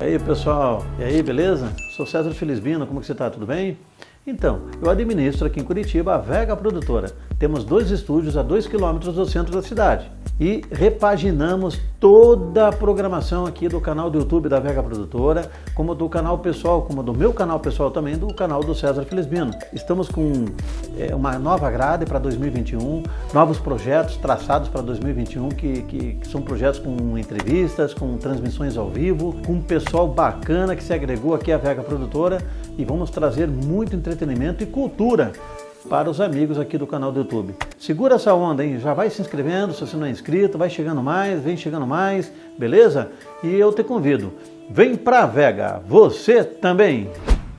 E aí pessoal, e aí beleza? Sou César Felizbino, como que você está? Tudo bem? Então, eu administro aqui em Curitiba a Vega Produtora. Temos dois estúdios a dois quilômetros do centro da cidade e repaginamos toda a programação aqui do canal do YouTube da Vega Produtora, como do canal pessoal, como do meu canal pessoal também, do canal do César Felizbino. Estamos com é, uma nova grade para 2021, novos projetos traçados para 2021, que, que, que são projetos com entrevistas, com transmissões ao vivo, com um pessoal bacana que se agregou aqui à Vega Produtora e vamos trazer muito entretenimento e cultura para os amigos aqui do canal do YouTube. Segura essa onda, hein? Já vai se inscrevendo se você não é inscrito, vai chegando mais, vem chegando mais, beleza? E eu te convido, vem pra Vega, você também!